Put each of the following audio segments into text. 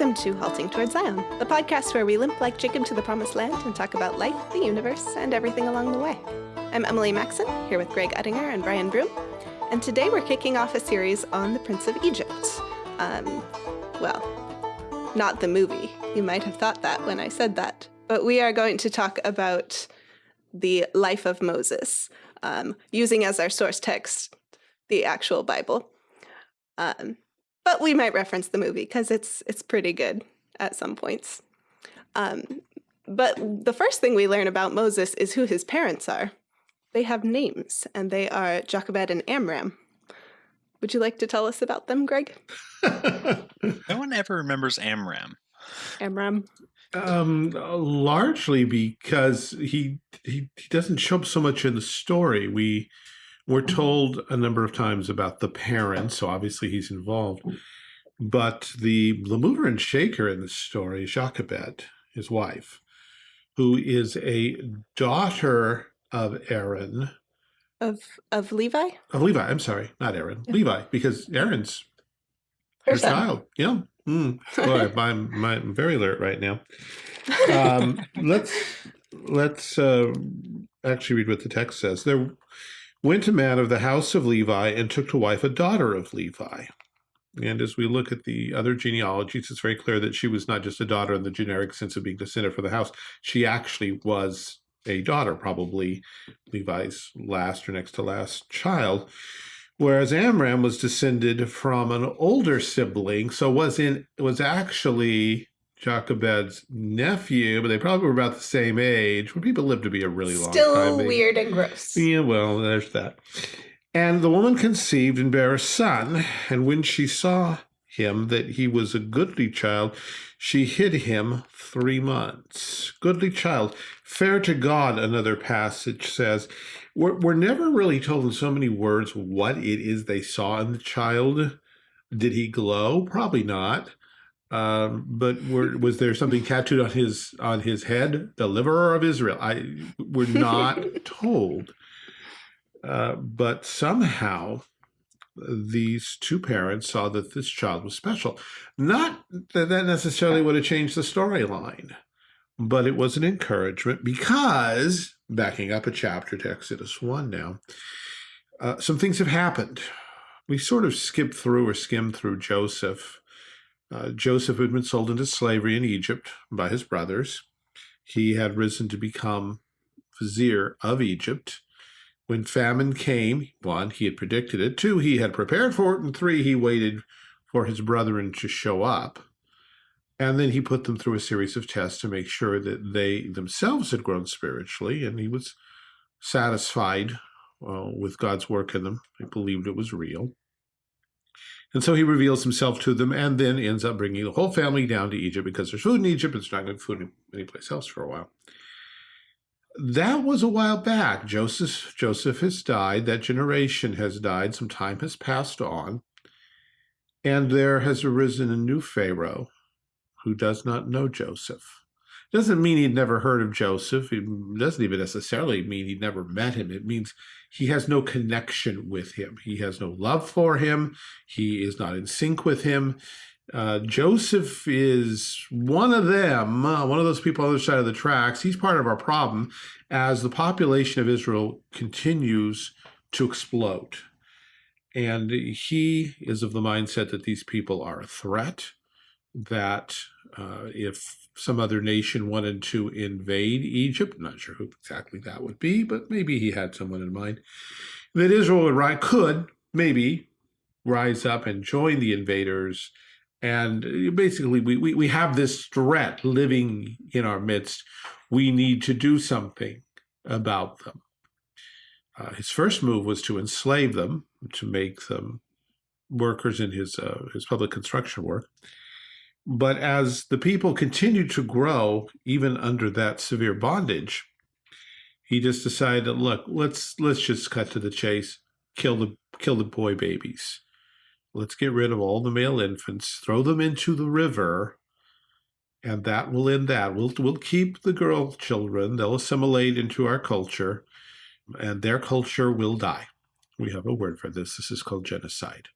Welcome to Halting Towards Zion, the podcast where we limp like Jacob to the promised land and talk about life, the universe, and everything along the way. I'm Emily Maxon, here with Greg Uttinger and Brian Broom, and today we're kicking off a series on the Prince of Egypt. Um, well, not the movie. You might have thought that when I said that. But we are going to talk about the life of Moses, um, using as our source text the actual Bible. Um, but we might reference the movie because it's it's pretty good at some points. Um, but the first thing we learn about Moses is who his parents are. They have names, and they are Jochebed and Amram. Would you like to tell us about them, Greg? no one ever remembers Amram. Amram. Um, largely because he, he he doesn't show up so much in the story. We we're told a number of times about the parents, so obviously he's involved. But the, the mover and shaker in the story, Jochebed, his wife, who is a daughter of Aaron. Of of Levi? Of Levi, I'm sorry, not Aaron. Yeah. Levi, because Aaron's her, her child. Yeah. Mm. Boy, I'm, I'm very alert right now. Um, let's let's uh, actually read what the text says. There went a man of the house of Levi and took to wife a daughter of Levi. And as we look at the other genealogies, it's very clear that she was not just a daughter in the generic sense of being descended from the house. She actually was a daughter, probably Levi's last or next to last child. Whereas Amram was descended from an older sibling, so was in was actually Jochebed's nephew, but they probably were about the same age. When people live to be a really long Still time. Still weird and gross. Yeah, well, there's that. And the woman conceived and bare a son, and when she saw him that he was a goodly child, she hid him three months. Goodly child, fair to God, another passage says. We're, we're never really told in so many words what it is they saw in the child. Did he glow? Probably not. Um, but were, was there something tattooed on his on his head, deliverer of Israel? I we're not told. Uh, but somehow these two parents saw that this child was special. Not that that necessarily would have changed the storyline, but it was an encouragement because, backing up a chapter to Exodus 1 now, uh, some things have happened. We sort of skipped through or skimmed through Joseph uh, Joseph had been sold into slavery in Egypt by his brothers. He had risen to become vizier of Egypt. When famine came, one, he had predicted it. Two, he had prepared for it. And three, he waited for his brethren to show up. And then he put them through a series of tests to make sure that they themselves had grown spiritually. And he was satisfied uh, with God's work in them. He believed it was real. And so he reveals himself to them and then ends up bringing the whole family down to Egypt because there's food in Egypt. It's not good food anyplace else for a while. That was a while back. Joseph, Joseph has died. That generation has died. Some time has passed on. And there has arisen a new Pharaoh who does not know Joseph doesn't mean he'd never heard of Joseph. It doesn't even necessarily mean he'd never met him. It means he has no connection with him. He has no love for him. He is not in sync with him. Uh, Joseph is one of them, uh, one of those people on the other side of the tracks. He's part of our problem as the population of Israel continues to explode. And he is of the mindset that these people are a threat, that uh, if some other nation wanted to invade Egypt. I'm not sure who exactly that would be, but maybe he had someone in mind. That Israel would rise, could maybe rise up and join the invaders. And uh, basically, we, we, we have this threat living in our midst. We need to do something about them. Uh, his first move was to enslave them, to make them workers in his uh, his public construction work. But as the people continued to grow, even under that severe bondage, he just decided, look, let's let's just cut to the chase, kill the kill the boy babies. Let's get rid of all the male infants, throw them into the river, and that will end that. We'll we'll keep the girl children, they'll assimilate into our culture, and their culture will die. We have a word for this. This is called genocide.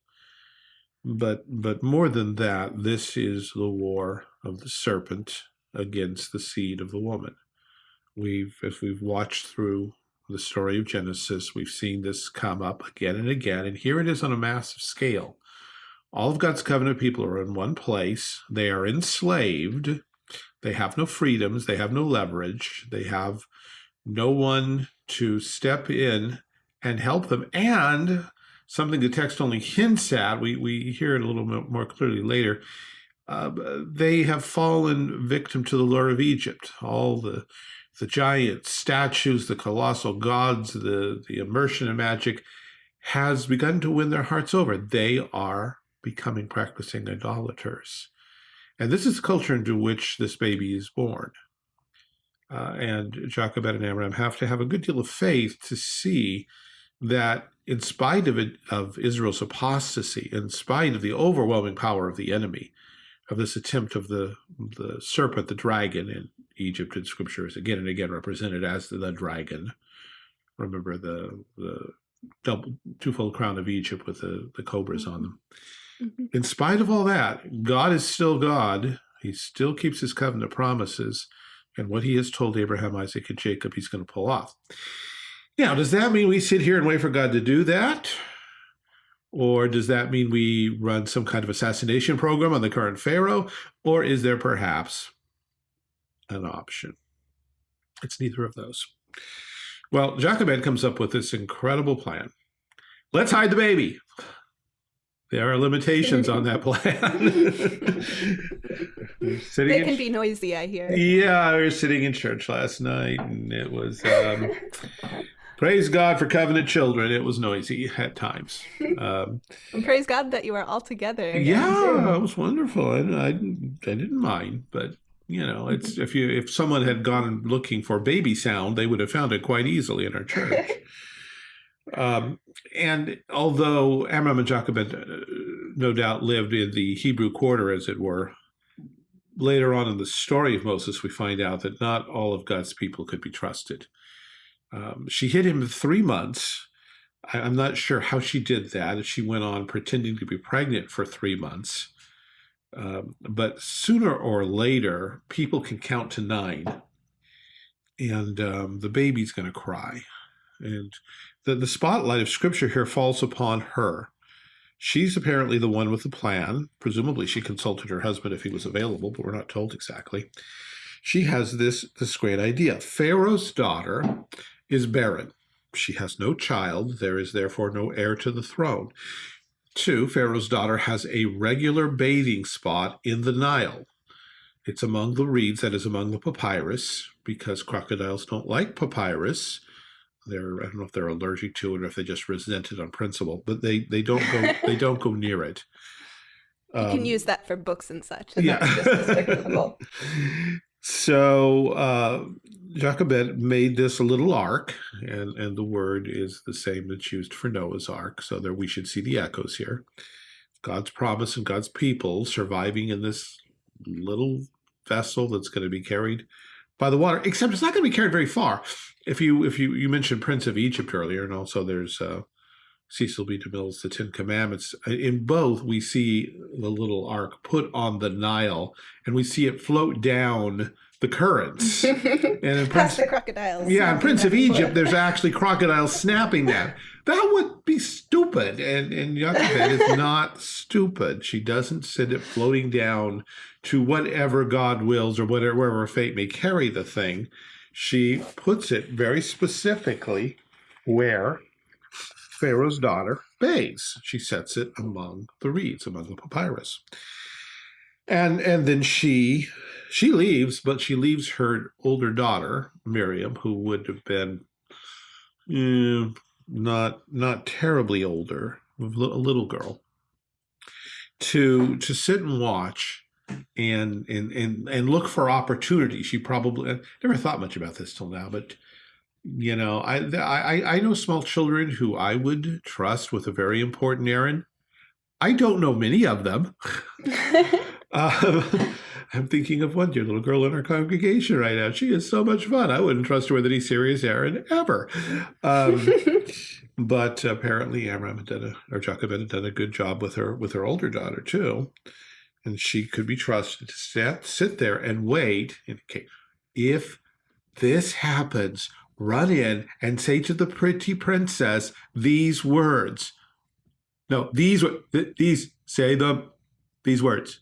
But but more than that, this is the war of the serpent against the seed of the woman. We've if we've watched through the story of Genesis, we've seen this come up again and again, and here it is on a massive scale. All of God's covenant people are in one place. They are enslaved. They have no freedoms. They have no leverage. They have no one to step in and help them. And something the text only hints at, we, we hear it a little bit more clearly later, uh, they have fallen victim to the lure of Egypt. All the the giant statues, the colossal gods, the, the immersion in magic has begun to win their hearts over. They are becoming practicing idolaters. And this is the culture into which this baby is born. Uh, and Jochebed and Amram have to have a good deal of faith to see that in spite of it, of Israel's apostasy, in spite of the overwhelming power of the enemy, of this attempt of the the serpent, the dragon in Egypt in scripture is again and again represented as the, the dragon. Remember the the double twofold crown of Egypt with the, the cobras on them. Mm -hmm. In spite of all that, God is still God. He still keeps his covenant promises. And what he has told Abraham, Isaac, and Jacob, he's going to pull off. Now, does that mean we sit here and wait for God to do that? Or does that mean we run some kind of assassination program on the current Pharaoh? Or is there perhaps an option? It's neither of those. Well, Jochebed comes up with this incredible plan. Let's hide the baby. There are limitations on that plan. sitting it can be noisy, I hear. Yeah, I was sitting in church last night, and it was um, praise God for covenant children. It was noisy at times. Um, and praise God that you are all together. Yeah, it was wonderful, and I, I didn't mind. But you know, it's if you if someone had gone looking for baby sound, they would have found it quite easily in our church. Um, and although Amram and Jochebed uh, no doubt lived in the Hebrew quarter, as it were, later on in the story of Moses, we find out that not all of God's people could be trusted. Um, she hid him three months. I, I'm not sure how she did that. She went on pretending to be pregnant for three months. Um, but sooner or later, people can count to nine, and um, the baby's going to cry. And the, the spotlight of scripture here falls upon her. She's apparently the one with the plan. Presumably she consulted her husband if he was available, but we're not told exactly. She has this, this great idea. Pharaoh's daughter is barren. She has no child. There is therefore no heir to the throne. Two, Pharaoh's daughter has a regular bathing spot in the Nile. It's among the reeds, that is among the papyrus, because crocodiles don't like papyrus they're I don't know if they're allergic to it or if they just resent it on principle, but they they don't go they don't go near it. Um, you can um, use that for books and such. And yeah. so uh, Jochebed made this a little ark, and and the word is the same that's used for Noah's ark. So there we should see the echoes here. God's promise and God's people surviving in this little vessel that's going to be carried by the water, except it's not going to be carried very far. If you if you you mentioned Prince of Egypt earlier, and also there's uh, Cecil B. DeMille's The Ten Commandments. Uh, in both, we see the little ark put on the Nile, and we see it float down the currents. and in Prince, the crocodiles. Yeah, in Prince of Egypt, there's actually crocodiles snapping that. That would be stupid, and and Jochebed is not stupid. She doesn't send it floating down to whatever God wills or whatever wherever fate may carry the thing. She puts it very specifically where Pharaoh's daughter bathes. She sets it among the reeds, among the papyrus. And and then she she leaves, but she leaves her older daughter, Miriam, who would have been eh, not not terribly older, a little girl, to to sit and watch and and and and look for opportunities. She probably I never thought much about this till now, but you know, I I I know small children who I would trust with a very important errand. I don't know many of them. uh, I'm thinking of one dear little girl in our congregation right now. She is so much fun. I wouldn't trust her with any serious errand ever. Um, but apparently Amram had done a, or Jochebed had done a good job with her with her older daughter too, and she could be trusted to sit sit there and wait. Okay, if this happens, run in and say to the pretty princess these words. No, these these say them these words.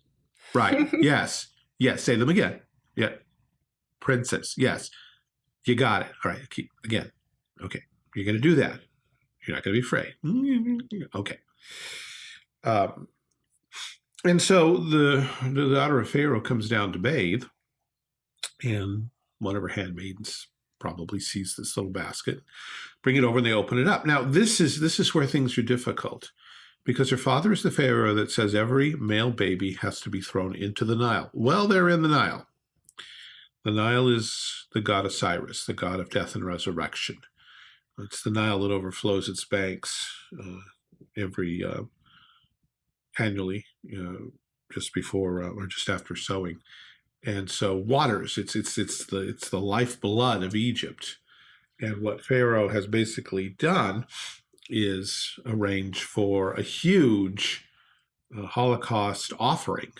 Right. yes. Yes. Say them again. Yeah. Princess. Yes. You got it. All right. Keep again. Okay. You're going to do that. You're not going to be afraid. Okay. Um, and so the, the daughter of Pharaoh comes down to bathe, and one of her handmaidens probably sees this little basket, bring it over, and they open it up. Now, this is this is where things are difficult, because her father is the Pharaoh that says every male baby has to be thrown into the Nile. Well, they're in the Nile. The Nile is the god Osiris, the god of death and resurrection. It's the Nile that overflows its banks uh, every uh, annually, just before uh, or just after sowing. And so waters, it's it's it's the it's the lifeblood of Egypt. And what Pharaoh has basically done is arrange for a huge uh, Holocaust offering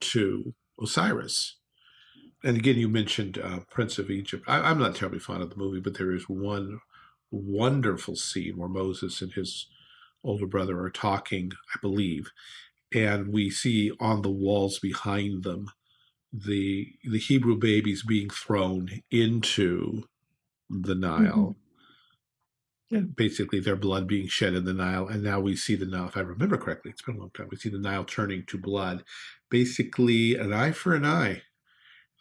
to Osiris. And again, you mentioned uh, Prince of Egypt. I, am not terribly fond of the movie, but there is one wonderful scene where Moses and his older brother are talking, I believe, and we see on the walls behind them the the Hebrew babies being thrown into the Nile. Mm -hmm. And basically their blood being shed in the Nile. And now we see the Nile, if I remember correctly, it's been a long time, we see the Nile turning to blood. Basically an eye for an eye.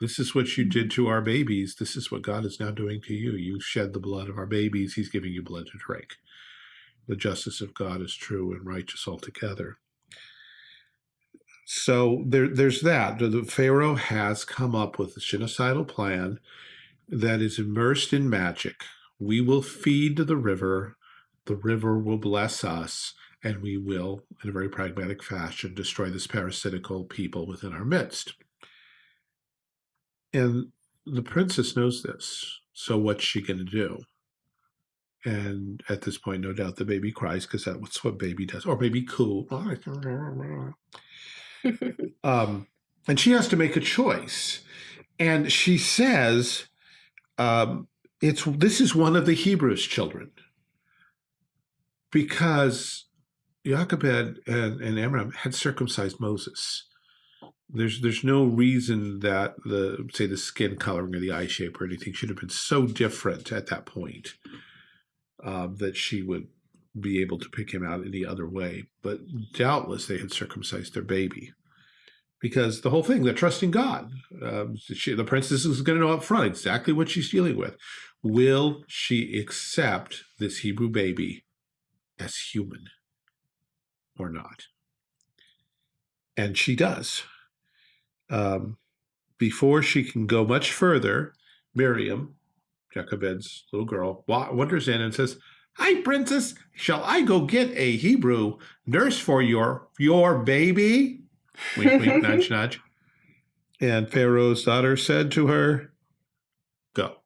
This is what you did to our babies. This is what God is now doing to you. You shed the blood of our babies. He's giving you blood to drink. The justice of God is true and righteous altogether. So there, there's that. The Pharaoh has come up with a genocidal plan that is immersed in magic. We will feed the river. The river will bless us and we will, in a very pragmatic fashion, destroy this parasitical people within our midst. And the princess knows this. So what's she going to do? And at this point, no doubt the baby cries because that's what baby does, or baby coo. Um, and she has to make a choice. And she says, um, "It's this is one of the Hebrews' children, because Jochebed and, and Amram had circumcised Moses." there's there's no reason that the say the skin coloring or the eye shape or anything should have been so different at that point um, that she would be able to pick him out any other way. But doubtless they had circumcised their baby because the whole thing they're trusting God. Um, she, the princess is going to know up front exactly what she's dealing with. Will she accept this Hebrew baby as human or not? And she does um, before she can go much further, Miriam, Jochebed's little girl, wanders in and says, Hi, princess, shall I go get a Hebrew nurse for your your baby? Wink, wink, nudge, nudge. And Pharaoh's daughter said to her, Go.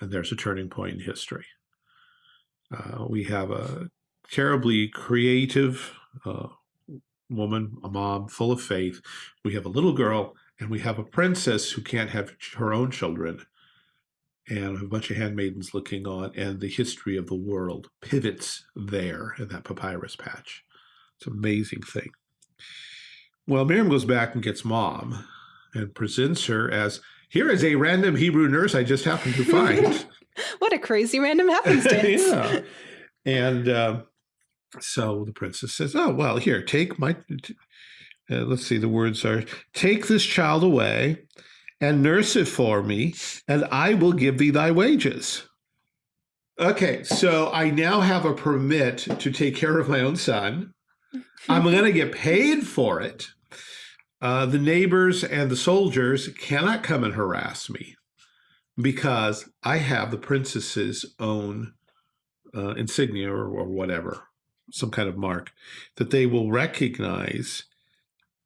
And there's a turning point in history. Uh, we have a terribly creative, uh, woman, a mom full of faith. We have a little girl and we have a princess who can't have her own children and a bunch of handmaidens looking on and the history of the world pivots there in that papyrus patch. It's an amazing thing. Well, Miriam goes back and gets mom and presents her as, here is a random Hebrew nurse I just happened to find. what a crazy random happenstance. yeah. And uh, so the princess says, oh, well, here, take my, uh, let's see, the words are, take this child away and nurse it for me, and I will give thee thy wages. Okay, so I now have a permit to take care of my own son. I'm going to get paid for it. Uh, the neighbors and the soldiers cannot come and harass me because I have the princess's own uh, insignia or, or whatever some kind of mark that they will recognize.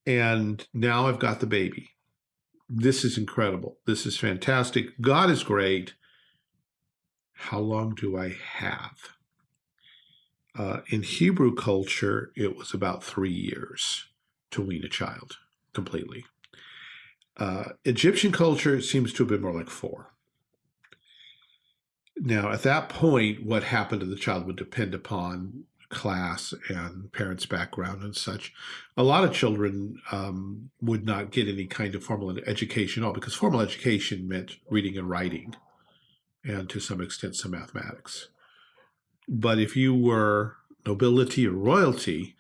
And now I've got the baby. This is incredible. This is fantastic. God is great. How long do I have? Uh, in Hebrew culture, it was about three years to wean a child completely. Uh, Egyptian culture seems to have been more like four. Now, at that point, what happened to the child would depend upon class and parents' background and such. A lot of children um, would not get any kind of formal education at all because formal education meant reading and writing and to some extent some mathematics. But if you were nobility or royalty,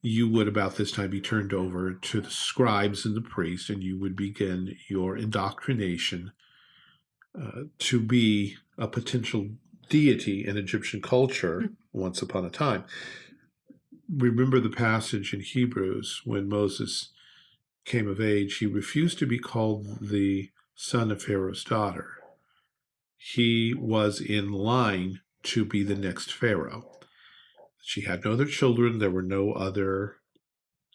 you would about this time be turned over to the scribes and the priests, and you would begin your indoctrination uh, to be a potential deity in Egyptian culture mm. once upon a time. Remember the passage in Hebrews when Moses came of age, he refused to be called the son of Pharaoh's daughter. He was in line to be the next Pharaoh. She had no other children. There were no other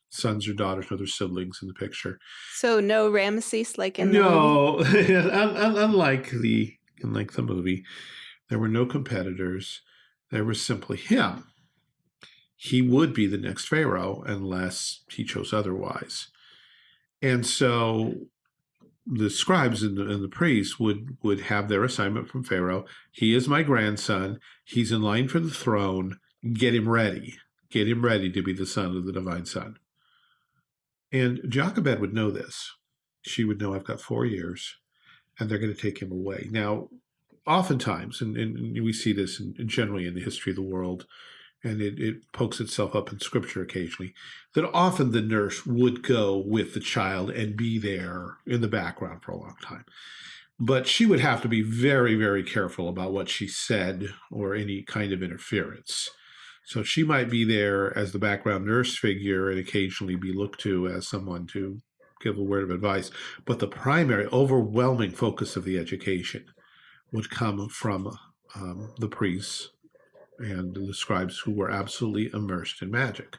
sons or daughters, no other siblings in the picture. So no Ramesses like in no, unlike the unlike the movie, there were no competitors. There was simply him. He would be the next Pharaoh unless he chose otherwise. And so the scribes and the, and the, priests would would have their assignment from Pharaoh. He is my grandson. He's in line for the throne. Get him ready. Get him ready to be the son of the divine son. And Jochebed would know this. She would know I've got four years, and they're going to take him away. Now, oftentimes, and, and we see this in, generally in the history of the world, and it, it pokes itself up in scripture occasionally, that often the nurse would go with the child and be there in the background for a long time. But she would have to be very, very careful about what she said or any kind of interference. So she might be there as the background nurse figure and occasionally be looked to as someone to give a word of advice. But the primary, overwhelming focus of the education would come from um, the priests and the scribes who were absolutely immersed in magic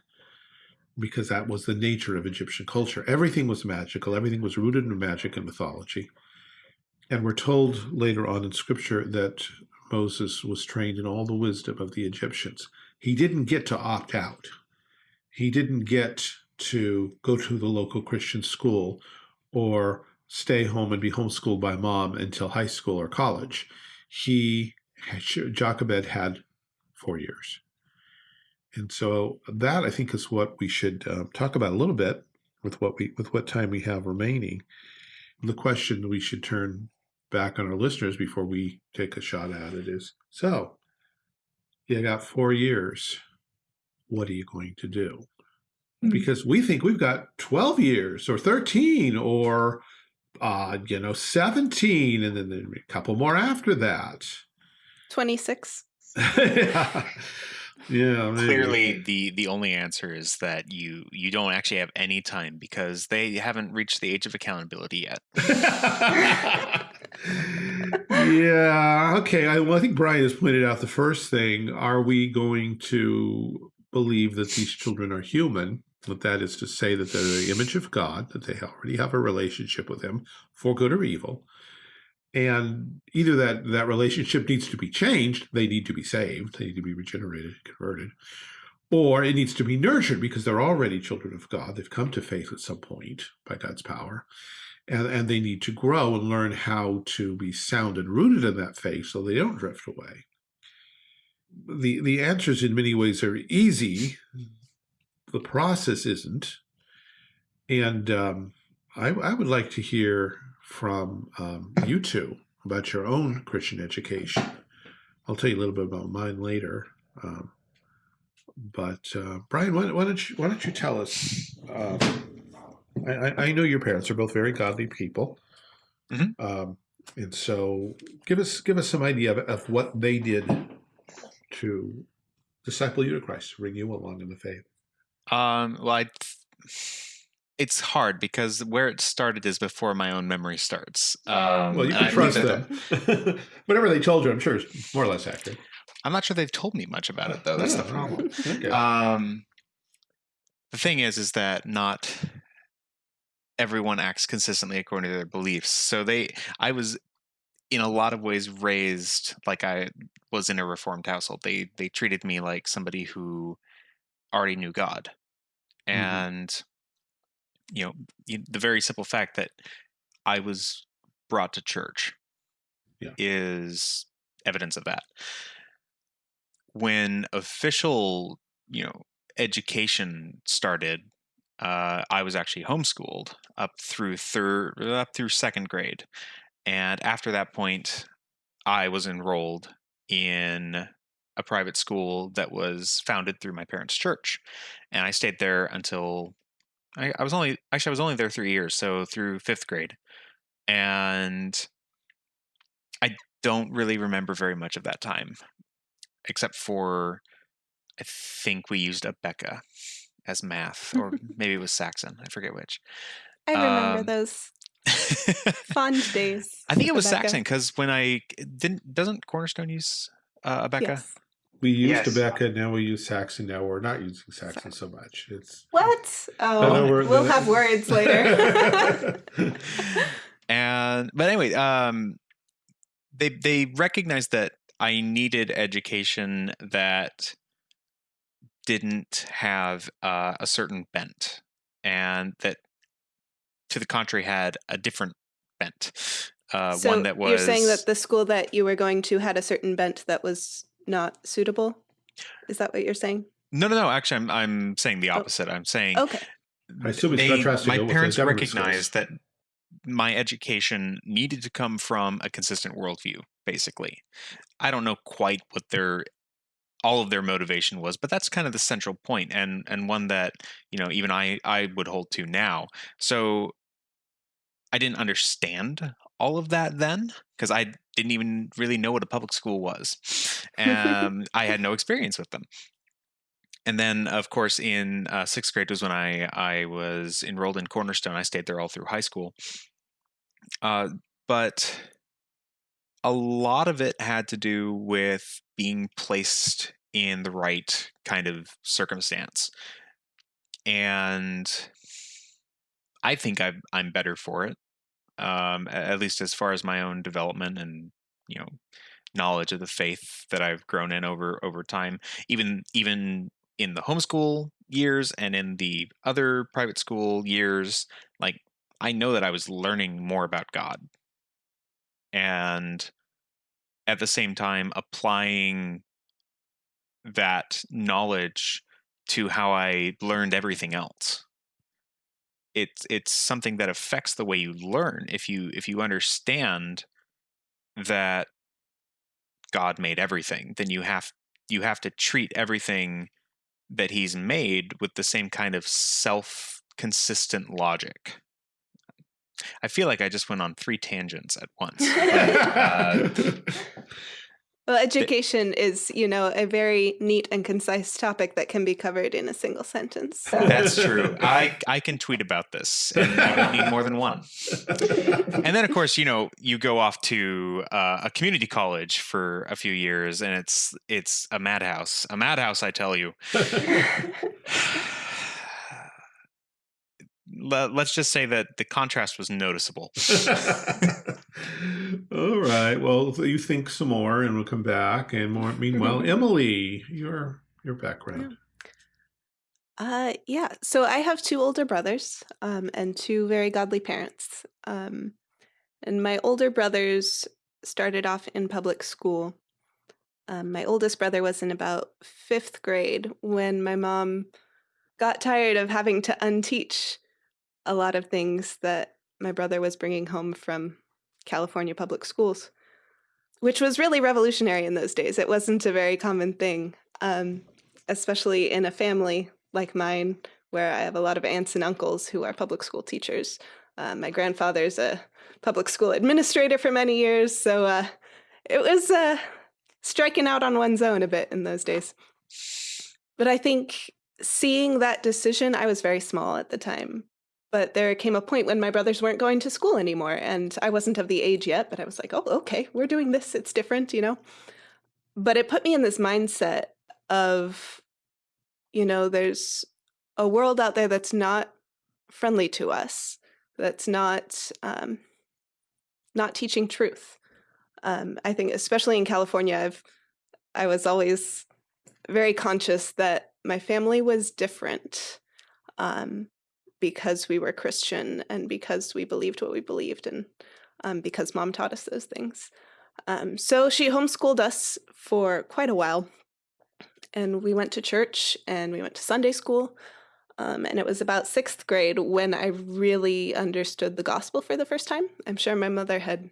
because that was the nature of Egyptian culture. Everything was magical. Everything was rooted in magic and mythology. And we're told later on in scripture that Moses was trained in all the wisdom of the Egyptians. He didn't get to opt out. He didn't get to go to the local Christian school or stay home and be homeschooled by mom until high school or college. He, Jochebed had four years. And so that I think is what we should uh, talk about a little bit with what we with what time we have remaining. And the question we should turn back on our listeners before we take a shot at it is: so you got four years. What are you going to do? Mm-hmm. Because we think we've got 12 years or 13 or uh, you know, 17, and then a couple more after that. 26. yeah. yeah clearly the the only answer is that you you don't actually have any time because they haven't reached the age of accountability yet yeah okay I, well, I think brian has pointed out the first thing are we going to believe that these children are human but that is to say that they're the image of God, that they already have a relationship with him for good or evil. And either that, that relationship needs to be changed, they need to be saved, they need to be regenerated, converted, or it needs to be nurtured because they're already children of God. They've come to faith at some point by God's power. And, and they need to grow and learn how to be sound and rooted in that faith so they don't drift away. The, the answers in many ways are easy the process isn't. And um, I, I, would like to hear from um, you two about your own Christian education. I'll tell you a little bit about mine later. Um, but uh, Brian, why, why, don't you why don't you tell us? Um, I, I, know your parents are both very godly people, mm -hmm. and so give us give us some idea of, of what they did to disciple you to Christ, bring you along in the faith. Um, well, I, it's hard because where it started is before my own memory starts. Um, well, you can trust them. Whatever they told you, I'm sure is more or less accurate. I'm not sure they've told me much about it though. That's the problem. okay. Um, the thing is, is that not everyone acts consistently according to their beliefs. So they, I was in a lot of ways raised like I was in a reformed household. They they treated me like somebody who already knew God, Mhm. and you know the very simple fact that I was brought to church Yeah. is evidence of that. When official, you know, education started, uh, I was actually homeschooled up through third, up through second grade, and after that point, I was enrolled in a private school that was founded through my parents' church, and I stayed there until I, I was only actually I was only there three years, so through fifth grade, and I don't really remember very much of that time, except for I think we used Abeka as math, or maybe it was Saxon. I forget which. I remember Um, those fond days. I think it was. Saxon because when I didn't doesn't Cornerstone use uh, Abeka? Yes. We used Yes. Rebecca, now we use Saxon. Now we're not using Saxon so much. It's What? Oh, we're- we'll have words later. and but anyway um they they recognized that i needed education that didn't have uh, a certain bent and that to the contrary had a different bent uh, so one that was you're saying that the school that you were going to had a certain bent that was not suitable. Is that what you're saying? no no no actually i'm, I'm saying the Oh. opposite i'm saying Okay. I assume they- contrasting my it with the parents recognized schools. that my education needed to come from a consistent worldview basically i don't know quite what their all of their motivation was but that's kind of the central point and and one that you know even i i would hold to now so i didn't understand all of that then? Because i didn't even really know what a public school was um, i had no experience with them. And then of course in uh, sixth grade was when i i was enrolled in cornerstone. I stayed there all through high school. Uh, but a lot of it had to do with being placed in the right kind of circumstance. And i think i i'm better for it um, at least as far as my own development and you know knowledge of the faith that I've grown in over over time even even in the homeschool years and in the other private school years like I know that I was learning more about God. And at the same time applying that knowledge to how I learned everything else it's it's something that affects the way you learn if you if you understand that god made everything then you have you have to treat everything that he's made with the same kind of self consistent logic. I feel like i just went on three tangents at once but, uh, Well, education is, you know, a very neat and concise topic that can be covered in a single sentence. So. that's true i i can tweet about this and you don't need more than one and then of course you know you go off to uh, a community college for a few years and it's it's a madhouse a madhouse i tell you let's just say that the contrast was noticeable All right. Well, you think some more, and we'll come back. And more. Meanwhile, Emily, your your background. Uh, yeah. So I have two older brothers um, and two very godly parents. Um, and my older brothers started off in public school. Um, my oldest brother was in about fifth grade when my mom got tired of having to unteach a lot of things that my brother was bringing home from California public schools, which was really revolutionary in those days. It wasn't a very common thing, um, especially in a family like mine, where I have a lot of aunts and uncles who are public school teachers. Uh, my grandfather's a public school administrator for many years, so uh, it was uh, striking out on one's own a bit in those days. But I think seeing that decision, I was very small at the time. But there came a point when my brothers weren't going to school anymore, and I wasn't of the age yet, but I was like, oh, okay, we're doing this. It's different, you know? But it put me in this mindset of, you know, there's a world out there that's not friendly to us, that's not um, not teaching truth. Um, I think, especially in California, I've I was always very conscious that my family was different um, because we were Christian and because we believed what we believed and um, because mom taught us those things. Um, so she homeschooled us for quite a while. And we went to church and we went to Sunday school. Um, and it was about sixth grade when I really understood the gospel for the first time. I'm sure my mother had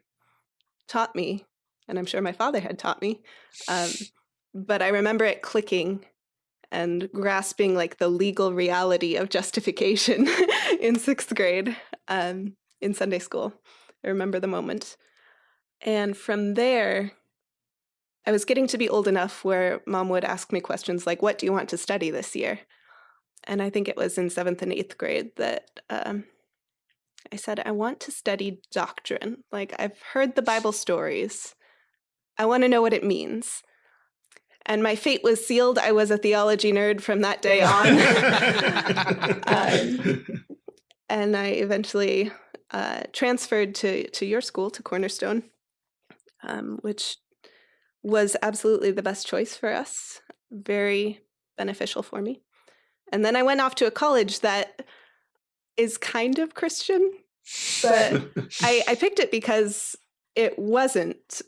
taught me, and I'm sure my father had taught me. Um, but I remember it clicking and grasping like the legal reality of justification in sixth grade um, in Sunday school. I remember the moment. And from there, I was getting to be old enough where mom would ask me questions like, What do you want to study this year? And I think it was in seventh and eighth grade that um, I said, I want to study doctrine. Like, I've heard the Bible stories, I want to know what it means. And my fate was sealed. I was a theology nerd from that day on. um, and I eventually uh, transferred to, to your school, to Cornerstone um, which was absolutely the best choice for us, very beneficial for me. And then I went off to a college that is kind of Christian, but I, I picked it because it wasn't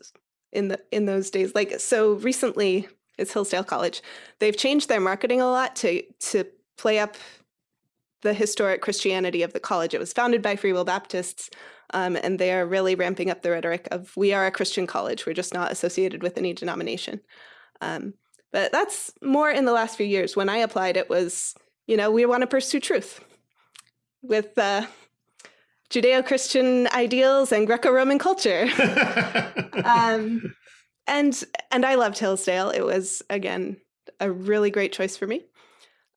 in the in those days. Like so recently, it's Hillsdale College. They've changed their marketing a lot to to play up the historic Christianity of the college. It was founded by Free Will Baptists, um, and they are really ramping up the rhetoric of we are a Christian college. We're just not associated with any denomination. Um, but that's more in the last few years. When I applied, it was, you know, we want to pursue truth with uh, Judeo-Christian ideals and Greco-Roman culture. um, and and I loved Hillsdale. It was again a really great choice for me.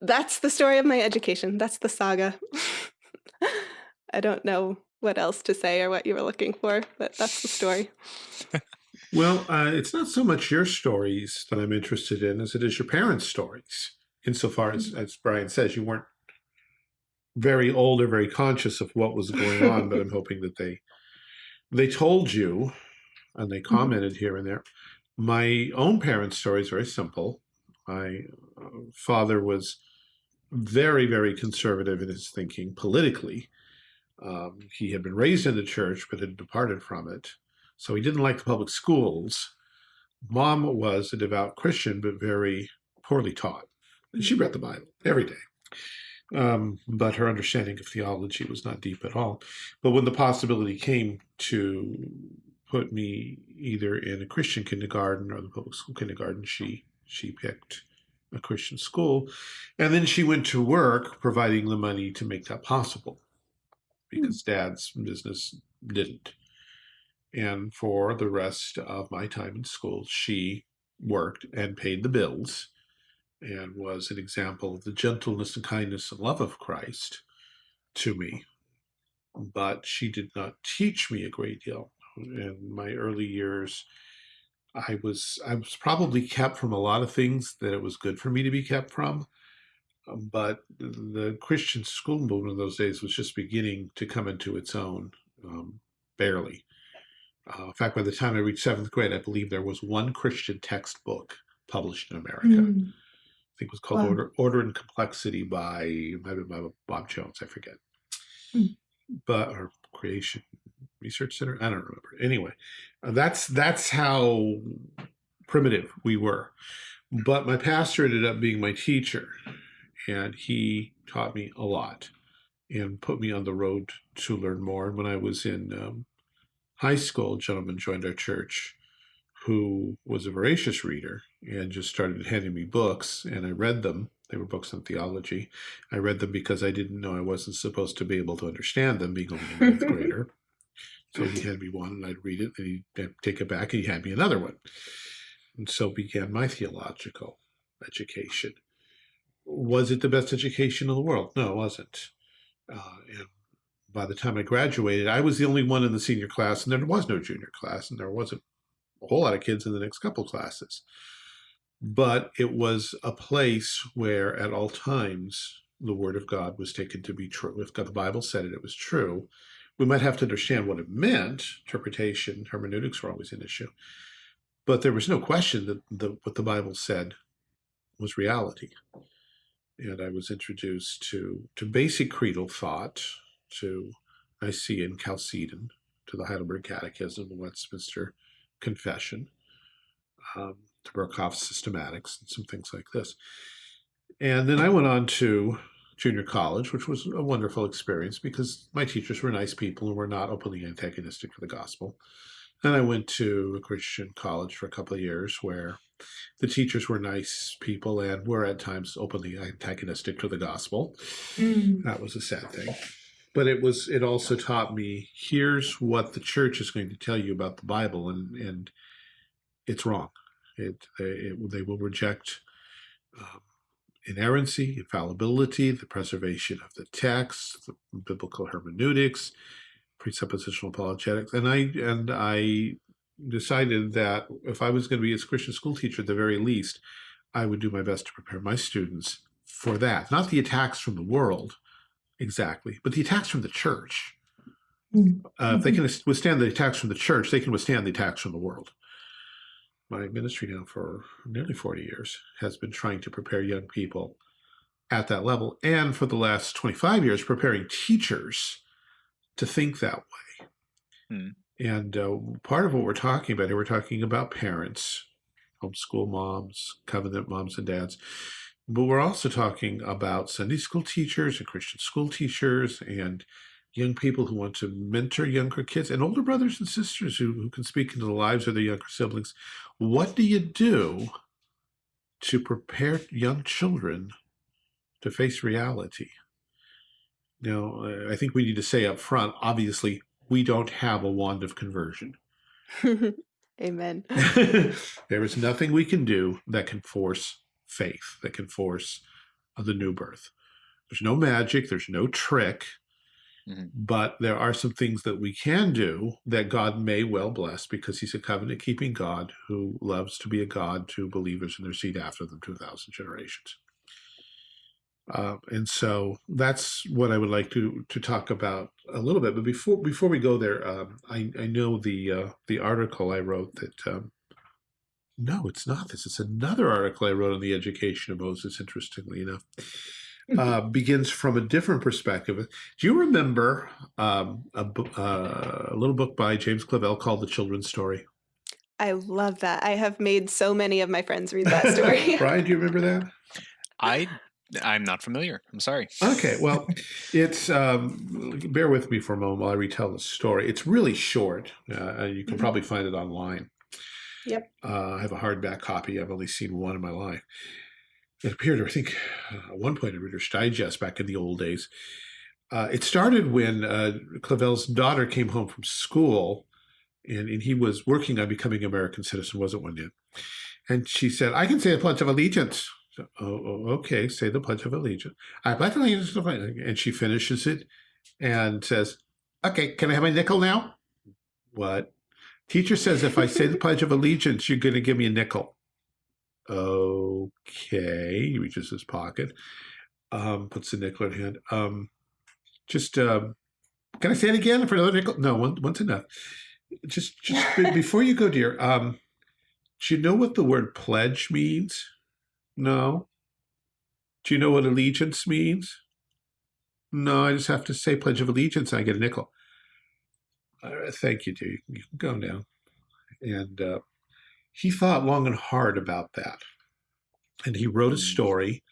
That's the story of my education. That's the saga. I don't know what else to say or what you were looking for, but that's the story. well, uh, it's not so much your stories that I'm interested in as it is your parents' stories. Insofar as, mm. as Brian says, you weren't very old or very conscious of what was going on, but I'm hoping that they they told you and they mm-hmm. commented here and there. My own parents' story is very simple. My uh, father was very, very conservative in his thinking politically. Um, he had been raised in the church, but had departed from it. So he didn't like the public schools. Mom was a devout Christian, but very poorly taught. And she read the Bible every day. Um, but her understanding of theology was not deep at all. But when the possibility came to put me either in a Christian kindergarten or the public school kindergarten, she she picked a Christian school. And then she went to work providing the money to make that possible. Hmm. because dad's business didn't. And for the rest of my time in school, she worked and paid the bills and was an example of the gentleness and kindness and love of Christ to me. But she did not teach me a great deal. In my early years, I was I was probably kept from a lot of things that it was good for me to be kept from but the Christian school movement in those days was just beginning to come into its own, um, barely. Uh, in fact, by the time I reached seventh grade, I believe there was one Christian textbook published in America. Mm. I think it was called wow. Order, Order and Complexity by, by Bob Jones, I forget. Mm. But, or Creation Research Center, I don't remember. Anyway, uh, that's that's how primitive we were. But my pastor ended up being my teacher and he taught me a lot and put me on the road to learn more. And when I was in um, high school, a gentleman joined our church who was a voracious reader and just started handing me books, and I read them. They were books on theology. I read them because I didn't know I wasn't supposed to be able to understand them, being only a ninth grader. So he handed me one, and I'd read it, and he'd take it back, and he had me another one. And so began my theological education was it the best education in the world? No, it wasn't. Uh, and by the time I graduated, I was the only one in the senior class, and there was no junior class, and there wasn't a whole lot of kids in the next couple classes. But it was a place where, at all times, the Word of God was taken to be true. If God, the Bible said it, it was true. We might have to understand what it meant. Interpretation, hermeneutics were always an issue. but there was no question that the, what the Bible said was reality. And I was introduced to, to basic creedal thought, to Nicene Chalcedon, to the Heidelberg Catechism, the Westminster Confession, um, to Berkhof's Systematics, and some things like this. And then I went on to junior college, which was a wonderful experience because my teachers were nice people and were not openly antagonistic to the gospel. And I went to a Christian college for a couple of years where the teachers were nice people and were at times openly antagonistic to the gospel. Mm. That was a sad thing. But it was it also taught me here's what the church is going to tell you about the Bible and and it's wrong. It, it they will reject um, inerrancy, infallibility, the preservation of the text, the biblical hermeneutics, presuppositional apologetics, and I and I decided that if I was going to be a Christian school teacher, at the very least, I would do my best to prepare my students for that. Not the attacks from the world, exactly, but the attacks from the church. Mm -hmm. uh, if they can withstand the attacks from the church, they can withstand the attacks from the world. My ministry now for nearly 40 years has been trying to prepare young people at that level, and for the last 25 years, preparing teachers to think that way. Hmm. And uh, part of what we're talking about here, we're talking about parents, homeschool moms, covenant moms and dads, but we're also talking about Sunday school teachers and Christian school teachers and young people who want to mentor younger kids and older brothers and sisters who, who can speak into the lives of their younger siblings. What do you do to prepare young children to face reality? Now, I think we need to say up front, obviously, we don't have a wand of conversion. Amen. there is nothing we can do that can force faith, that can force the new birth. There's no magic, there's no trick, mm -hmm. but there are some things that we can do that God may well bless because he's a covenant keeping God who loves to be a God to believers in their seed after them 2,000 generations. Uh, and so that's what I would like to to talk about a little bit. But before before we go there, um, I I know the uh, the article I wrote that. Um, no, it's not this. It's another article I wrote on the education of Moses. Interestingly enough, uh, begins from a different perspective. Do you remember um, a, uh, a little book by James Clavell called "The Children's Story"? I love that. I have made so many of my friends read that story. Brian, do you remember that? I I'm not familiar. I'm sorry. Okay, well, it's um, bear with me for a moment while I retell the story. It's really short. Uh, you can mm -hmm. probably find it online. Yep. Uh, I have a hardback copy. I've only seen one in my life. It appeared, I think, at one point in Reader's Digest back in the old days. Uh, it started when uh, Clavell's daughter came home from school, and, and he was working on becoming an American citizen, wasn't one yet. And she said, I can say the Pledge of Allegiance. So, oh, oh, okay, say the Pledge of Allegiance. I pledge allegiance to the And she finishes it and says, okay, can I have my nickel now? What? Teacher says if I say the Pledge of Allegiance, you're going to give me a nickel. Okay. He reaches his pocket, um, puts the nickel in hand. Um, just, um, can I say it again for another nickel? No, one, one's enough. Just, just before you go, dear, um, do you know what the word pledge means? No. Do you know what allegiance means? No, I just have to say Pledge of Allegiance and I get a nickel. Uh, thank you, dear. You can go now. And uh, he thought long and hard about that. And he wrote a hmm. story.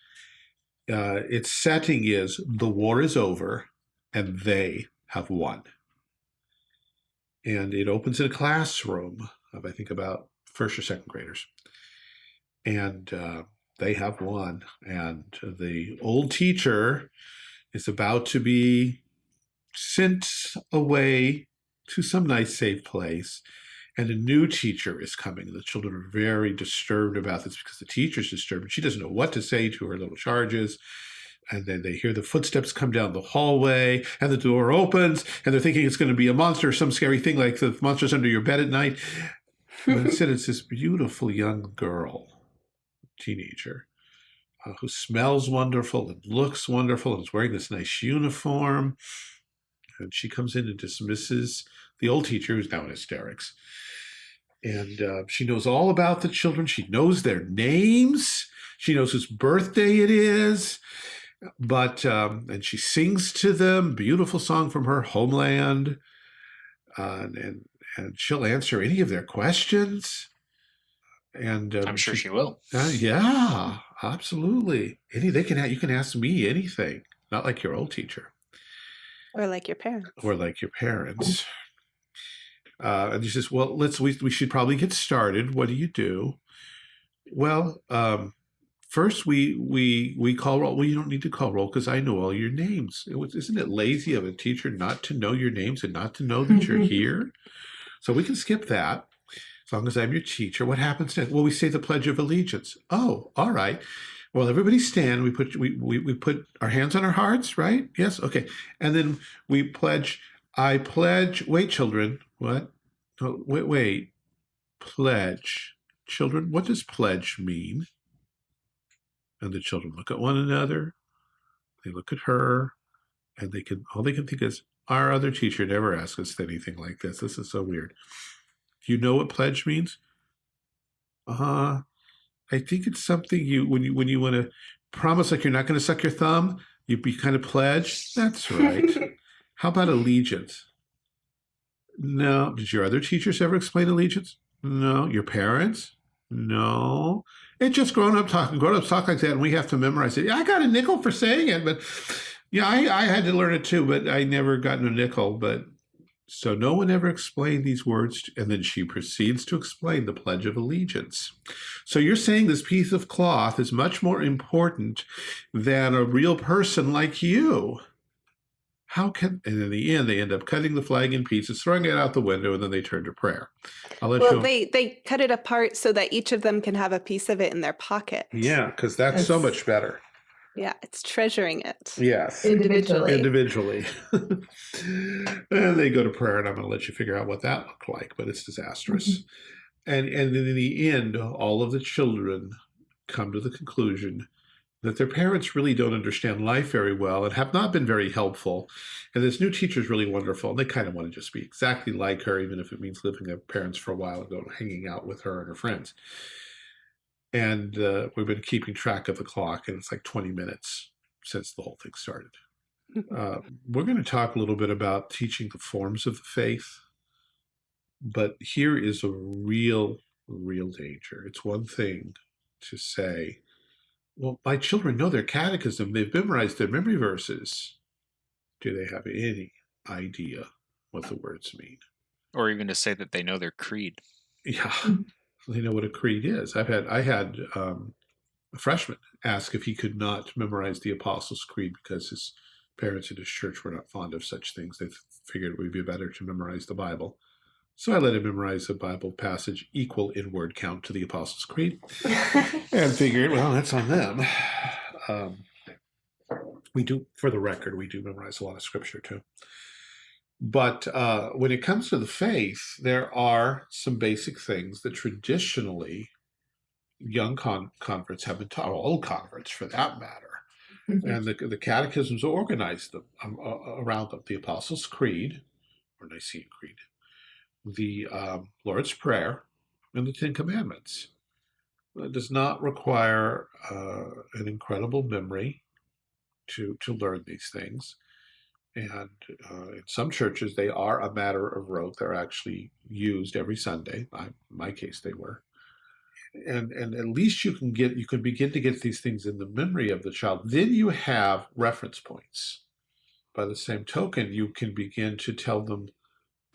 Uh, its setting is the war is over and they have won. And it opens in a classroom of, I think, about first or second graders. And uh, they have won. And the old teacher is about to be sent away to some nice safe place. And a new teacher is coming. The children are very disturbed about this because the teacher's disturbed. She doesn't know what to say to her little charges. And then they hear the footsteps come down the hallway and the door opens and they're thinking it's going to be a monster some scary thing like the monsters under your bed at night. But instead it's this beautiful young girl teenager uh, who smells wonderful and looks wonderful and is wearing this nice uniform. And she comes in and dismisses the old teacher who's now in hysterics. and uh, she knows all about the children. She knows their names. She knows whose birthday it is. But um, and she sings to them beautiful song from her homeland, uh, and and she'll answer any of their questions. And um, I'm sure she will. uh, yeah, absolutely. Any they can you can ask me anything. Not like your old teacher Or like your parents. or like your parents. Uh, and he says, "Well, let's we we should probably get started. What do you do?" Well, um, first we we we call roll. Well, you don't need to call roll because I know all your names. It was, isn't it lazy of a teacher not to know your names and not to know that you're here? So we can skip that as long as I'm your teacher. What happens next? Well, we say the Pledge of Allegiance. Oh, all right. Well, everybody stand. We put we, we we put our hands on our hearts, right? Yes, okay. And then we pledge. I pledge. Wait, children. What? Oh, wait, wait. Pledge, children. What does pledge mean? And the children look at one another. They look at her, and they can all they can think is, our other teacher never asked us anything like this. This is so weird. Do you know what pledge means? Uh, I think it's something you when you when you want to promise like you're not going to suck your thumb, you be kind of pledge. That's right. How about allegiance? No. Did your other teachers ever explain allegiance? No. Your parents? No. It's just grown up talking. Grown ups talk like that, and we have to memorize it. Yeah, I got a nickel for saying it, but yeah, I, I had to learn it too, but I never got a nickel. But so no one ever explained these words, and then she proceeds to explain the Pledge of Allegiance. So you're saying this piece of cloth is much more important than a real person like you. How can, and in the end, they end up cutting the flag in pieces, throwing it out the window, and then they turn to prayer. I'll let Well, you. they they cut it apart so that each of them can have a piece of it in their pocket. yeah, because that's so much better. Yeah, it's treasuring it. Yes. Individually. individually. and they go to prayer, and I'm going to let you figure out what that looked like, but it's disastrous. Mm-hmm. And and in the end, all of the children come to the conclusion that their parents really don't understand life very well and have not been very helpful. And this new teacher is really wonderful, and they kind of want to just be exactly like her, even if it means living with parents for a while and going hanging out with her and her friends. And uh, we've been keeping track of the clock, and it's like 20 minutes since the whole thing started. Uh, we're going to talk a little bit about teaching the forms of the faith, but here is a real, real danger. It's one thing to say, well, my children know their catechism, they've memorized their memory verses. Do they have any idea what the words mean? Or even to say that they know their creed. Yeah, Mhm. they know what a creed is. I've had I had um, a freshman ask if he could not memorize the Apostles' Creed because his parents at his church were not fond of such things. They figured it would be better to memorize the Bible. So I let him memorize a Bible passage equal in word count to the Apostles' Creed, and figured, well, that's on them. Um, we do, for the record, we do memorize a lot of scripture too. But uh, when it comes to the faith, there are some basic things that traditionally young con- converts have been taught, or old converts for that matter. And the, the catechisms organize them um, uh, around them. The Apostles' Creed, or Nicene Creed, the um, Lord's Prayer, and the Ten Commandments. It does not require uh, an incredible memory to to learn these things. And uh, in some churches, they are a matter of rote. They're actually used every Sunday. I, in my case, they were. And and at least you can get you can begin to get these things in the memory of the child. Then you have reference points. By the same token, you can begin to tell them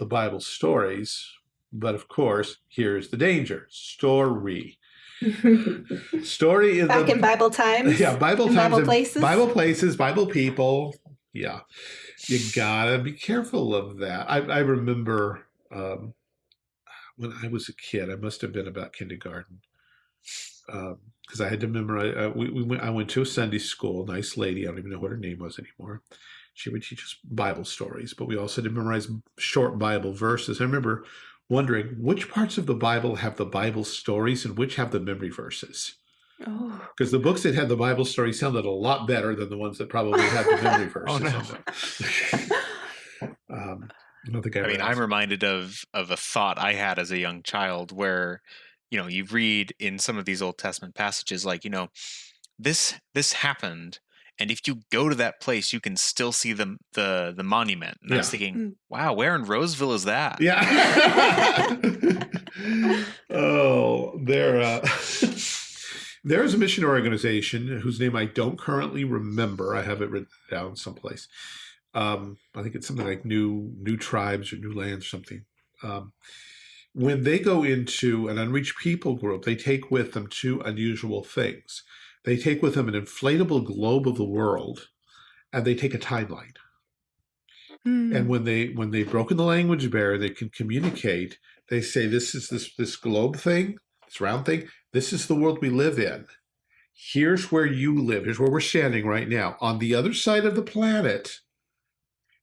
the Bible stories. But of course, here's the danger: story. Story is Back the, in Bible times. yeah, Bible in times, Bible places? Bible places, Bible people. Yeah, you gotta be careful of that. I, I remember um, when I was a kid. I must have been about kindergarten because I had to memorize. Uh, we, we went, I went to a Sunday school. Nice lady. I don't even know what her name was anymore. She would teach us Bible stories, but we also did memorize short Bible verses. I remember wondering which parts of the Bible have the Bible stories and which have the memory verses Oh. because the books that had the Bible story sounded a lot better than the ones that probably had the memory verses. Oh, no. um, I don't I, I mean, ever I'm reminded of of a thought I had as a young child where, you know, you read in some of these Old Testament passages like, you know, this this happened and if you go to that place you can still see the the the monument. And I was thinking, Mm. wow, where in Roseville is that? Yeah. oh, there. Uh, there is a mission organization whose name I don't currently remember. I have it written down someplace. Um, I think it's something like New New Tribes or New Lands, or something. Um, when they go into an unreached people group, they take with them two unusual things. They take with them an inflatable globe of the world, and they take a timeline. Hmm. and when they when they've broken the language barrier they can communicate. They say this is this this globe thing this round thing this is the world we live in. Here's where you live. Here's where we're standing right now. On the other side of the planet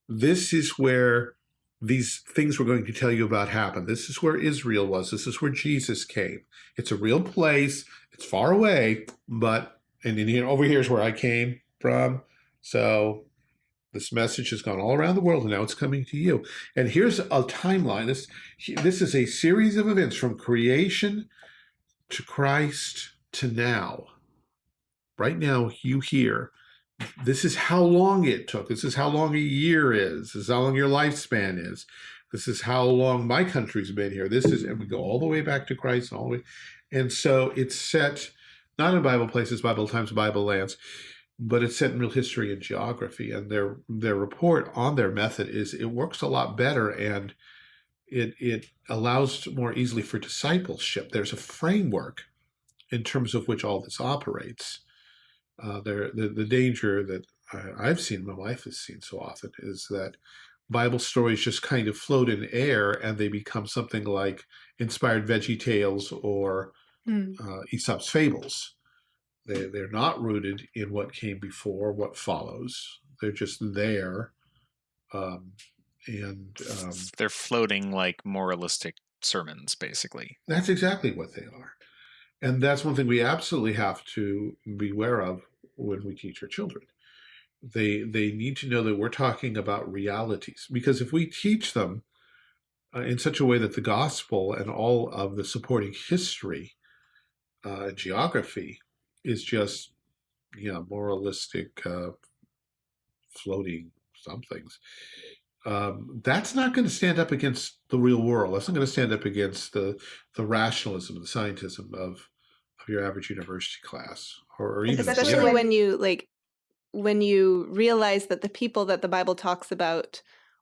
this is where these things we're going to tell you about happened. This is where israel was. This is where jesus came. It's a real place it's far away but and then here over here's where i came from so this message has gone all around the world and now it's coming to you. And here's a timeline. This, this is a series of events from creation to Christ to now. Right now, you hear. This is how long it took. This is how long a year is. This is how long your lifespan is. This is how long my country's been here. This is, and we go all the way back to Christ, all the way. And so it's set not in Bible places, Bible times, Bible lands, but it's set in real history and geography. And their their report on their method is it works a lot better and it it allows more easily for discipleship. There's a framework in terms of which all this operates. Uh, there the, the danger that I, I've seen, my wife has seen so often, is that Bible stories just kind of float in air and they become something like inspired Veggie Tales or Hmm. uh, Aesop's fables. They, they're not rooted in what came before, what follows. They're just there. Um, and um, They're floating like moralistic sermons, basically. that's exactly what they are. And that's one thing we absolutely have to beware of when we teach our children. They they need to know that we're talking about realities because if we teach them uh, in such a way that the gospel and all of the supporting history, uh, geography, is just you know moralistic, uh, floating somethings. Um, that's not going to stand up against the real world. That's not going to stand up against the the rationalism, the scientism of of your average university class, or, or even especially when you like when you realize that the people that the bible talks about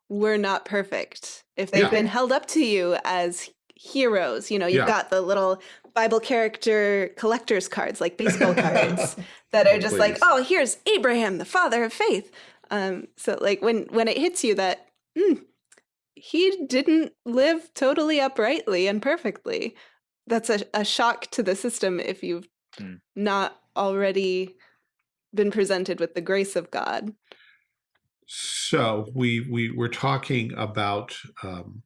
were not perfect if they've Yeah. been held up to you as heroes you know you've Yeah. got the little bible character collectors cards like baseball cards that are Oh, just like oh here's abraham the father of faith um so like when when it hits you that mm, he didn't live totally uprightly and perfectly that's a, a shock to the system if you've Hmm. not already been presented with the grace of God. So we we we're talking about um,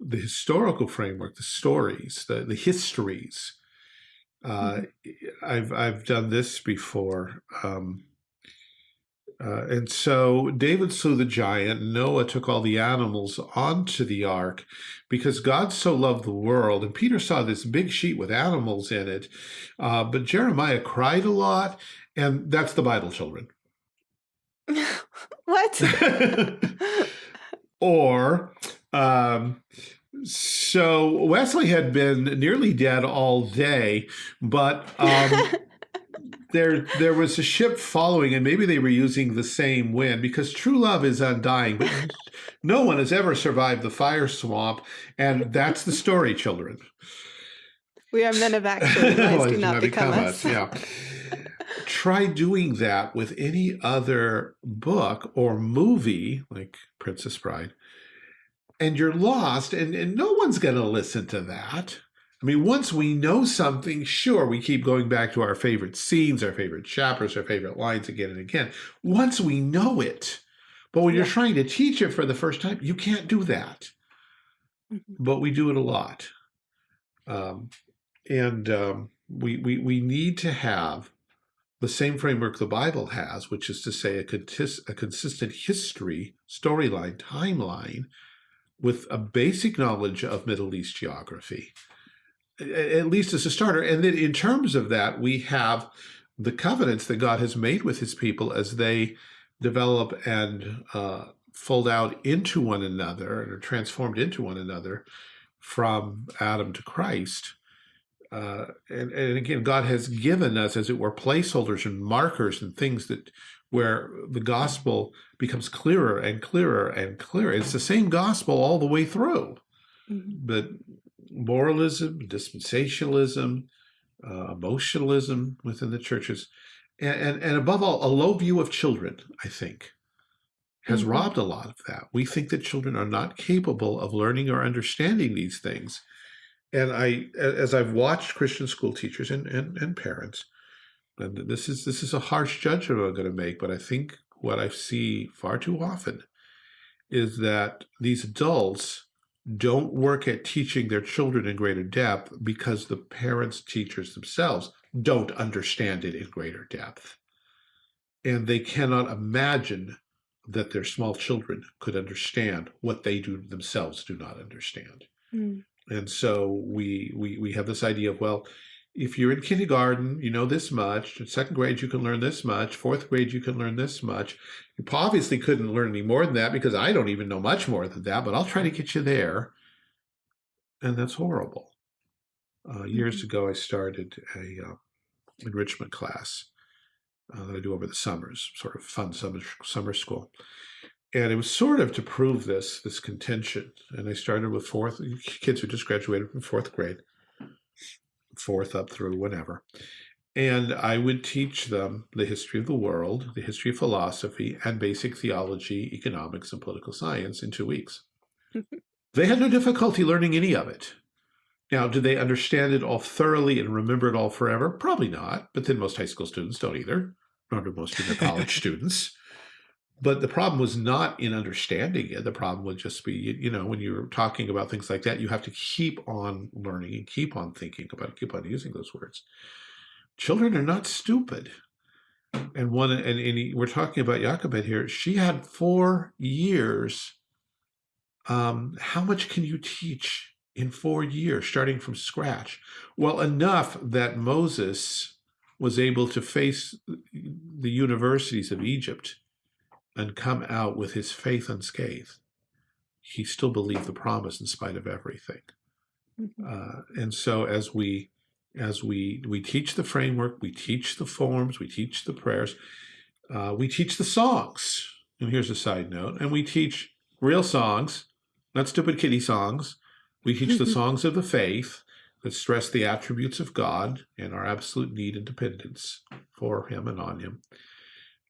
the historical framework, the stories, the the histories. Uh, I've I've done this before, um, uh, and so David slew the giant. Noah took all the animals onto the ark because God so loved the world. And Peter saw this big sheet with animals in it, uh, but Jeremiah cried a lot, and that's the Bible, children. what? or um, so Wesley had been nearly dead all day, but um, there there was a ship following, and maybe they were using the same wind because true love is undying. But no one has ever survived the fire swamp, and that's the story, children. we are men of action. Lies do not become, us. Yeah. Try doing that with any other book or movie, like Princess Bride, and you're lost, and, and no one's going to listen to that. I mean, once we know something, sure, we keep going back to our favorite scenes, our favorite chapters, our favorite lines again and again. Once we know it, but when you're trying to teach it for the first time, you can't do that. Mhm. But we do it a lot. Um, and um, we, we, we need to have the same framework the Bible has, which is to say a, contis- a consistent history, storyline, timeline with a basic knowledge of Middle East geography, at least as a starter. And then in terms of that, we have the covenants that God has made with his people as they develop and uh, fold out into one another and are transformed into one another from Adam to Christ. Uh, and, and again, God has given us, as it were, placeholders and markers and things that where the gospel becomes clearer and clearer and clearer. It's the same gospel all the way through. Mm -hmm. But moralism, dispensationalism, uh, emotionalism within the churches, and, and, and above all, a low view of children, I think, has mm -hmm. robbed a lot of that. We think that children are not capable of learning or understanding these things. And I, as I've watched Christian school teachers and, and, and parents, and this is this is a harsh judgment I'm going to make, but I think what I see far too often is that these adults don't work at teaching their children in greater depth because the parents, teachers themselves don't understand it in greater depth. And they cannot imagine that their small children could understand what they do themselves do not understand. Mm. And so we, we, we have this idea of, well, if you're in kindergarten, you know this much. In second grade, you can learn this much. Fourth grade, you can learn this much. You obviously couldn't learn any more than that because I don't even know much more than that, but I'll try to get you there. And that's horrible. Uh, years mm-hmm. ago, I started a uh, enrichment class uh, that I do over the summers, sort of fun summer, summer school. And it was sort of to prove this, this contention. And I started with fourth, kids who just graduated from fourth grade fourth up through whatever. And I would teach them the history of the world, the history of philosophy, and basic theology, economics, and political science in two weeks. they had no difficulty learning any of it. Now, do they understand it all thoroughly and remember it all forever? Probably not, but then most high school students don't either, nor do most of the college students. But the problem was not in understanding it. The problem would just be, you know, when you're talking about things like that, you have to keep on learning and keep on thinking about it, keep on using those words. Children are not stupid. And one, and, and he, we're talking about Jochebed here. She had four years. Um, how much can you teach in four years, starting from scratch? Well, enough that Moses was able to face the universities of Egypt and come out with his faith unscathed. He still believed the promise in spite of everything. Mm -hmm. uh, and so as we as we we teach the framework, we teach the forms, we teach the prayers, uh, we teach the songs. And here's a side note, and we teach real songs, not stupid kitty songs. We teach the songs of the faith that stress the attributes of God and our absolute need and dependence for him and on him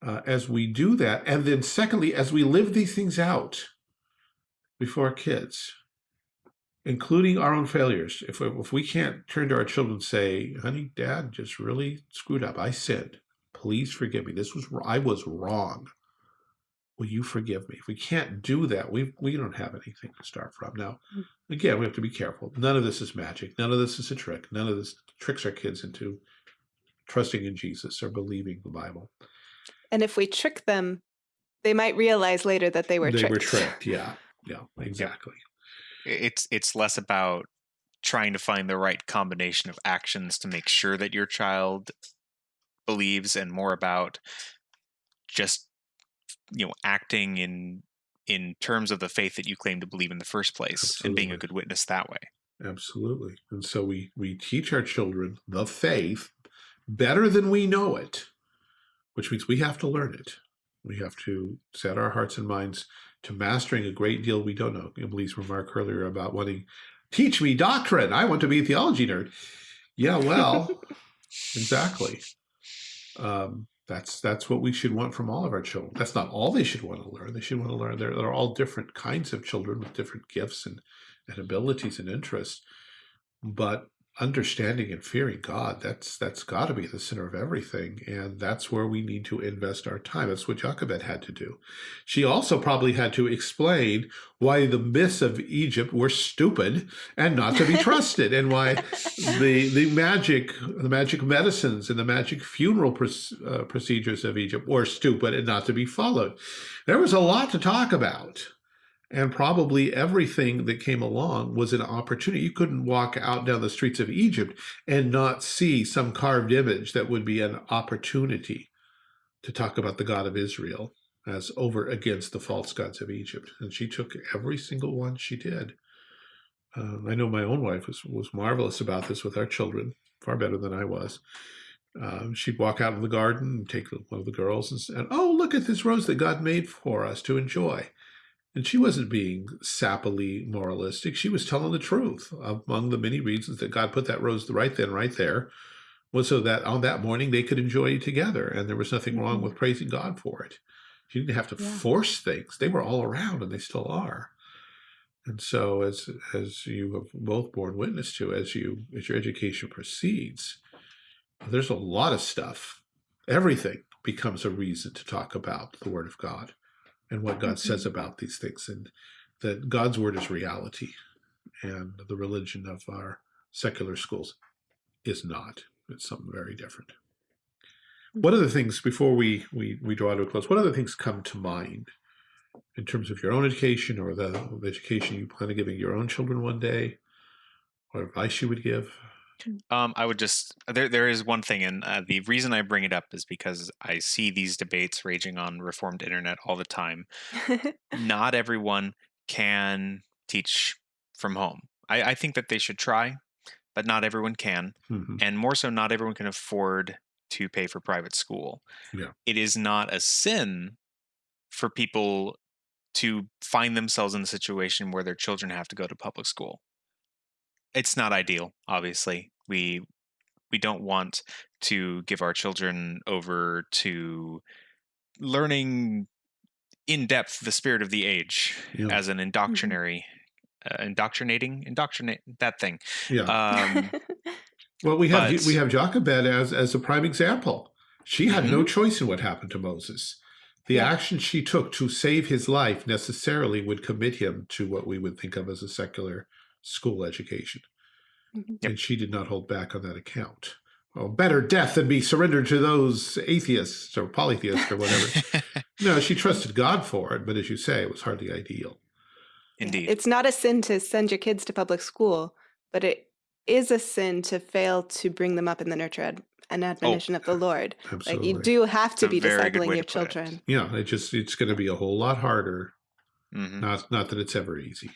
uh, as we do that. And then secondly, as we live these things out before our kids, including our own failures. If we, if we can't turn to our children and say, honey, dad just really screwed up. I sinned. Please forgive me. This was, I was wrong. Will you forgive me? If we can't do that, we, we don't have anything to start from. Now, mm. again, we have to be careful. None of this is magic. None of this is a trick. None of this tricks our kids into trusting in Jesus or believing the Bible. And if we trick them, they might realize later that they were tricked. they tricked. were tricked. Yeah. Yeah, exactly. It's it's less about trying to find the right combination of actions to make sure that your child believes and more about just you know acting in in terms of the faith that you claim to believe in the first place Absolutely. and being a good witness that way. Absolutely. And so we we teach our children the faith better than we know it which means we have to learn it. We have to set our hearts and minds to mastering a great deal we don't know. Emily's remark earlier about wanting, teach me doctrine. I want to be a theology nerd. Yeah, well, exactly. Um, that's that's what we should want from all of our children. That's not all they should want to learn. They should want to learn. There, there are all different kinds of children with different gifts and, and abilities and interests. But understanding and fearing God, that's that's got to be the center of everything. And that's where we need to invest our time. That's what Jochebed had to do. She also probably had to explain why the myths of Egypt were stupid and not to be trusted, and why the the magic the magic medicines and the magic funeral uh, procedures of Egypt were stupid and not to be followed. There was a lot to talk about. And probably everything that came along was an opportunity. You couldn't walk out down the streets of Egypt and not see some carved image that would be an opportunity to talk about the God of Israel as over against the false gods of Egypt. And she took every single one she did. Um, I know my own wife was, was marvelous about this with our children, far better than I was. Um, she'd walk out in the garden and take one of the girls and say, oh, look at this rose that God made for us to enjoy. And she wasn't being sappily moralistic. She was telling the truth. Among the many reasons that God put that rose right then, right there, was so that on that morning they could enjoy it together. And there was nothing wrong mm-hmm. with praising God for it. She didn't have to yeah. force things. They were all around and they still are. And so as as you have both borne witness to, as you as your education proceeds, there's a lot of stuff. Everything becomes a reason to talk about the word of God and what God says mm-hmm. about these things, and that God's word is reality, and the religion of our secular schools is not. It's something very different. What other things, before we, we, we draw to a close, what other things come to mind in terms of your own education or the, the education you plan on giving your own children one day, or advice you would give? Um, I would just there there is one thing, and uh, the reason I bring it up is because I see these debates raging on Reformed internet all the time. not everyone can teach from home. I, I, think that they should try, but not everyone can, mm-hmm. and more so, not everyone can afford to pay for private school. Yeah. It is not a sin for people to find themselves in a situation where their children have to go to public school it's not ideal obviously we we don't want to give our children over to learning in depth the spirit of the age yeah. as an mm-hmm. indoctrinary uh, indoctrinating indoctrinate that thing yeah um, well we have but, we have Jochebed as as a prime example she had mm-hmm. no choice in what happened to Moses the yeah. action she took to save his life necessarily would commit him to what we would think of as a secular school education. Mm -hmm. And she did not hold back on that account. Well, better death than be surrendered to those atheists or polytheists or whatever. no, she trusted God for it, but as you say, it was hardly ideal. Indeed. It's not a sin to send your kids to public school, but it is a sin to fail to bring them up in the nurture ad and oh, admonition oh, of the Lord. Absolutely. Like you do have to be discipling your children. It. Yeah, it just it's going to be a whole lot harder. Mm -hmm. Not not that it's ever easy.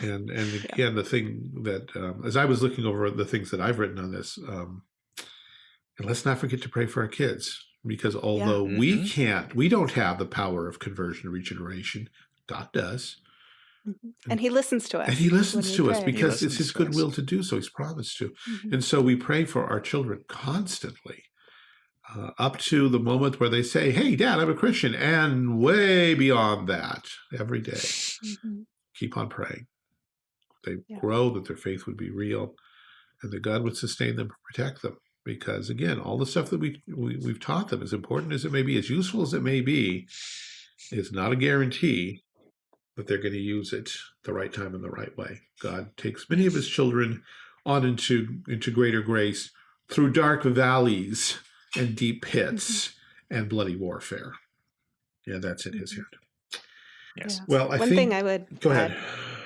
And and again, yeah. the thing that um, as I was looking over the things that I've written on this, um, and let's not forget to pray for our kids because although yeah. we mm -hmm. can't, we don't have the power of conversion and regeneration. God does. Mm -hmm. And he listens to us. And he listens to us because it's his good will to do so. He's promised to. Mm -hmm. And so we pray for our children constantly. Uh, up to the moment where they say, hey, dad, I'm a Christian, and way beyond that every day. Mm -hmm keep on praying. They yeah. grow, that their faith would be real, and that God would sustain them, protect them. Because again, all the stuff that we, we we've taught them, as important as it may be, as useful as it may be, is not a guarantee that they're going to use it the right time in the right way. God takes many of his children on into, into greater grace through dark valleys and deep pits mm -hmm. and bloody warfare. Yeah, that's in his mm-hmm. hand. Yes. Yeah. Well, I one think, thing I would go ahead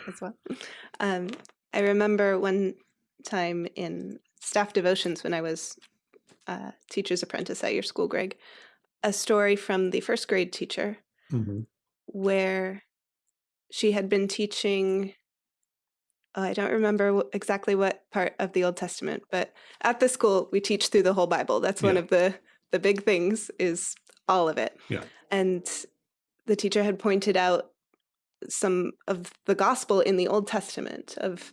as well. Um, I remember one time in staff devotions when I was a teacher's apprentice at your school, Greg, a story from the first grade teacher mm -hmm. where she had been teaching. Oh, I don't remember exactly what part of the Old Testament, but at the school we teach through the whole Bible. That's one yeah. of the the big things is all of it. Yeah. And the teacher had pointed out some of the gospel in the Old Testament of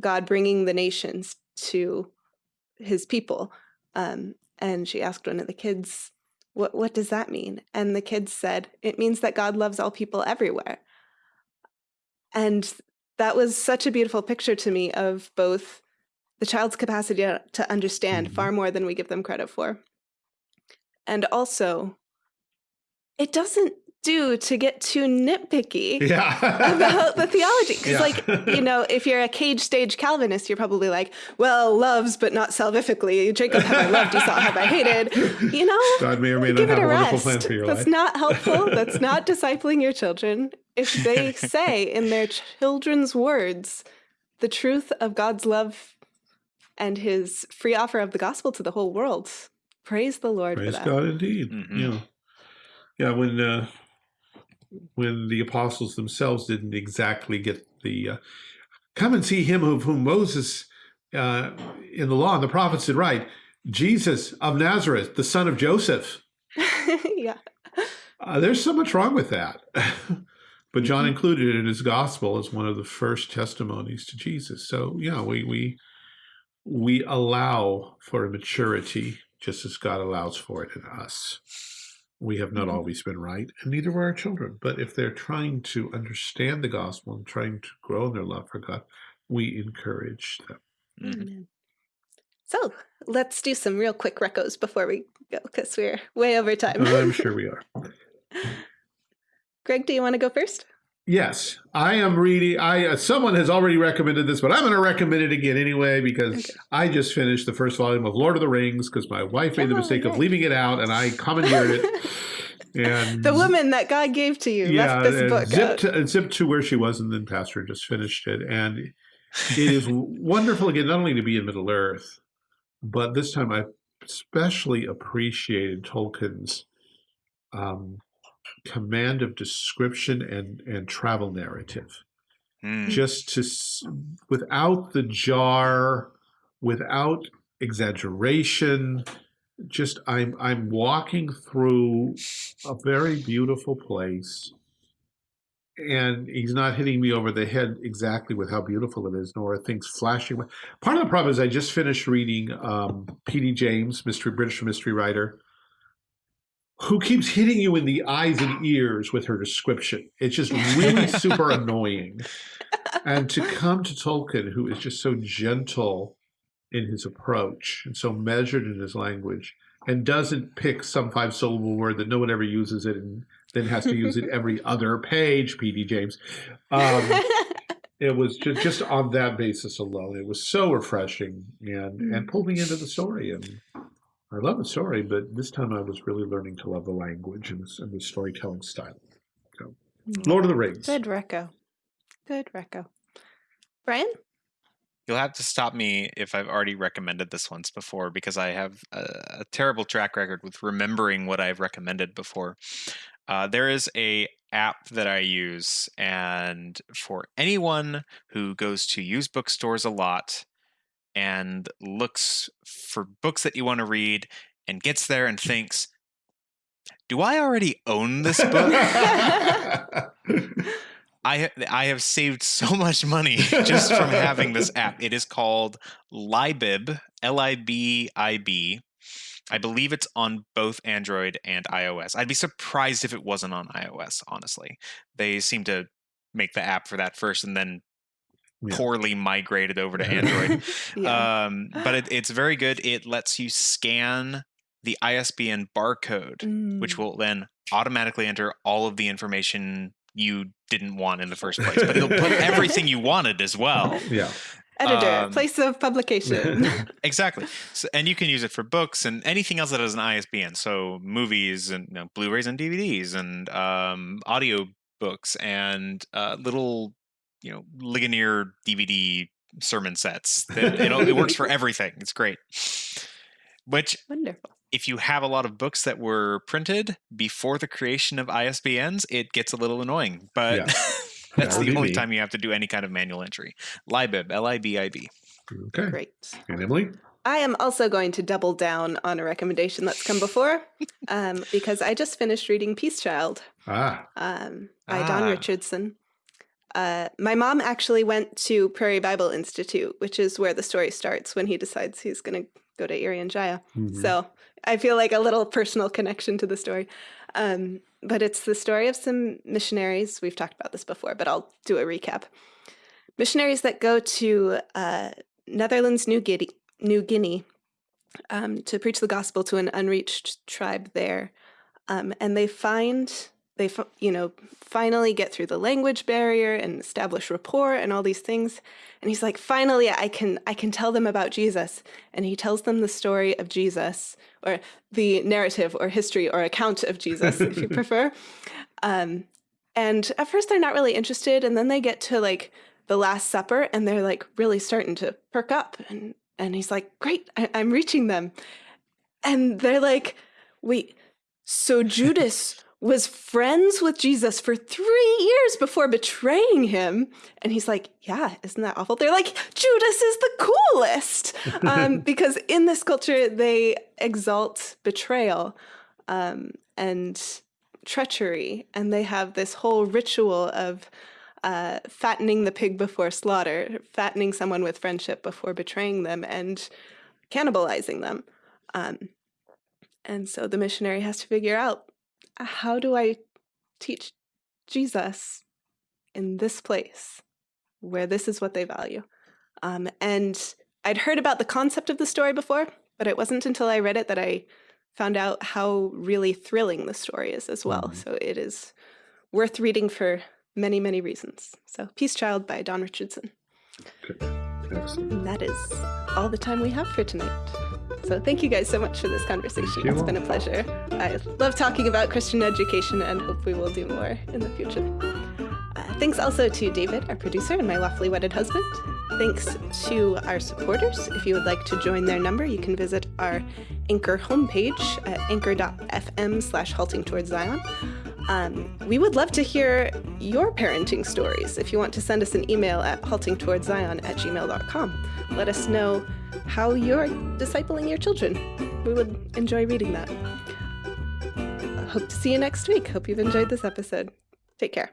God bringing the nations to his people. Um, and she asked one of the kids, what, what does that mean? And the kids said, it means that God loves all people everywhere. And that was such a beautiful picture to me of both the child's capacity to understand mm -hmm. far more than we give them credit for. And also, it doesn't do to get too nitpicky yeah. about the theology. Because, yeah. like, you know, if you're a cage stage Calvinist, you're probably like, well, loves, but not salvifically. Jacob have I loved, Esau have I hated. You know, God may or may not have a wonderful plan for your That's life. not helpful. That's not discipling your children. if they say in their children's words the truth of God's love and his free offer of the gospel to the whole world. Praise the Lord Praise for that. God indeed. Mhm. Yeah. Yeah, when uh when the apostles themselves didn't exactly get the uh, come and see him of whom Moses uh in the law and the prophets did write, Jesus of Nazareth, the son of Joseph. yeah. Uh, there's so much wrong with that. but John Mhm. included it in his gospel as one of the first testimonies to Jesus. So yeah, we we we allow for a maturity just as God allows for it in us. We have not Mhm. always been right, and neither were our children. But if they're trying to understand the gospel and trying to grow in their love for God, we encourage them. Mhm. Amen. So let's do some real quick recos before we go because we're way over time. I'm sure we are. Greg, do you want to go first? Yes, I am reading. I uh, someone has already recommended this, but I'm going to recommend it again anyway because Okay. I just finished the first volume of Lord of the Rings because my wife made the Oh, mistake of leaving it out, and I commandeered it. And the woman that God gave to you yeah, left this and book zipped out. to, zipped to where she was, and then Pastor just finished it, and it is wonderful again not only to be in Middle Earth, but this time I especially appreciated Tolkien's um, command of description and and travel narrative. Mm. just to without the jar without exaggeration just i'm i'm walking through a very beautiful place and he's not hitting me over the head exactly with how beautiful it is nor are things flashing part of the problem is i just finished reading um pd james mystery british mystery writer who keeps hitting you in the eyes and ears with her description it's just really super annoying and to come to Tolkien, who is just so gentle in his approach and so measured in his language, and doesn't pick some five syllable word that no one ever uses it and then has to use it every other page, P.D. James. Um, it was just, just on that basis alone. It was so refreshing and, and pulled me into the story. And I love the story, but this time I was really learning to love the language and the, and the storytelling style. So, Lord of the Rings. Good reco. Good reco. Brian? You'll have to stop me if I've already recommended this once before because I have a, a terrible track record with remembering what I've recommended before. Uh, there is a app that I use, and for anyone who goes to used bookstores a lot and looks for books that you want to read and gets there and thinks, "Do I already own this book?" I I have saved so much money just from having this app. It is called Libib, L I B I B. I believe it's on both Android and iOS. I'd be surprised if it wasn't on iOS, honestly. They seem to make the app for that first and then Yeah. poorly migrated over to Android. yeah. um, but it, it's very good. It lets you scan the ISBN barcode which Mm. will then automatically enter all of the information you didn't want in the first place. But it'll put everything you wanted as well. yeah. Editor, um, place of publication. Exactly. So, and you can use it for books and anything else that has an ISBN. So movies and you know, Blu-rays and DVDs and um, audio books and uh, little, you know, Ligonier DVD sermon sets. That it, it works for everything. It's great. Which Wonderful. if you have a lot of books that were printed before the creation of ISBNs, it gets a little annoying. But Yeah. that's That would the only time you have to do any kind of manual entry. Libib, L I B I B. Okay. Great. And Emily? I am also going to double down on a recommendation that's come before um, because I just finished reading Peace Child Ah, um, by Don Ah. Richardson. Uh, my mom actually went to Prairie Bible Institute, which is where the story starts when he decides he's going to go to Irian Jaya. mhm. So I feel like a little personal connection to the story. Um, but it's the story of some missionaries. We've talked about this before, but I'll do a recap. Missionaries that go to uh, Netherlands, New Guinea, New Guinea um, to preach the gospel to an unreached tribe there. Um, and they find, they, you know, finally get through the language barrier and establish rapport and all these things. And he's like, finally, I can, I can tell them about Jesus. And he tells them the story of Jesus, or the narrative, or history, or account of Jesus, if you prefer. Um, And at first they're not really interested, and then they get to like the Last Supper and they're like really starting to perk up. And and he's like, Great, I- I'm reaching them. And they're like, Wait, so Judas was friends with Jesus for three years before betraying him. And he's like, Yeah, isn't that awful? They're like, Judas is the coolest. Um, because in this culture, they exalt betrayal um, and treachery. And they have this whole ritual of uh, fattening the pig before slaughter, fattening someone with friendship before betraying them, and cannibalizing them. Um, and so the missionary has to figure out how do I teach Jesus in this place where this is what they value? Um, and I'd heard about the concept of the story before, but it wasn't until I read it that I found out how really thrilling the story is as well. Mhm. So it is worth reading for many, many reasons. So, Peace Child by Don Richardson. Excellent. And that is all the time we have for tonight. So, thank you guys so much for this conversation. It's been a pleasure. I love talking about Christian education and hope we will do more in the future. Uh, thanks also to David, our producer, and my lawfully wedded husband. Thanks to our supporters. If you would like to join their number, you can visit our Anchor homepage at anchor.fm slash halting towards Zion. Um, we would love to hear your parenting stories. If you want to send us an email at haltingtowardszion at gmail.com, let us know how you're discipling your children. We would enjoy reading that. Hope to see you next week. Hope you've enjoyed this episode. Take care.